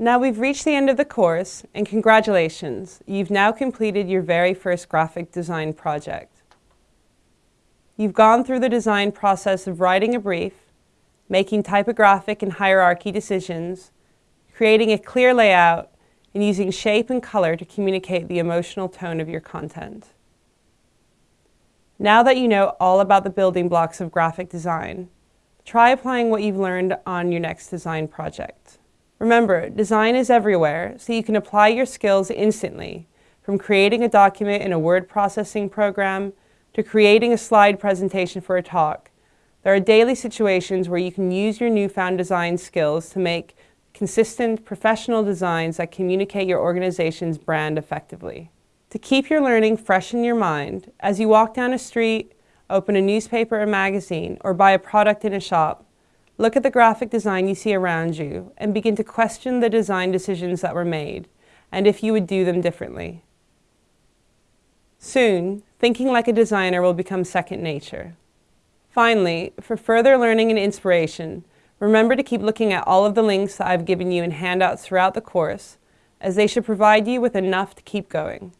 Now we've reached the end of the course, and congratulations, you've now completed your very first graphic design project. You've gone through the design process of writing a brief, making typographic and hierarchy decisions, creating a clear layout, and using shape and color to communicate the emotional tone of your content. Now that you know all about the building blocks of graphic design, try applying what you've learned on your next design project. Remember, design is everywhere, so you can apply your skills instantly, from creating a document in a word processing program to creating a slide presentation for a talk. There are daily situations where you can use your newfound design skills to make consistent, professional designs that communicate your organization's brand effectively. To keep your learning fresh in your mind, as you walk down a street, open a newspaper or magazine, or buy a product in a shop, look at the graphic design you see around you and begin to question the design decisions that were made and if you would do them differently. Soon, thinking like a designer will become second nature. Finally, for further learning and inspiration, remember to keep looking at all of the links that I've given you in handouts throughout the course, as they should provide you with enough to keep going.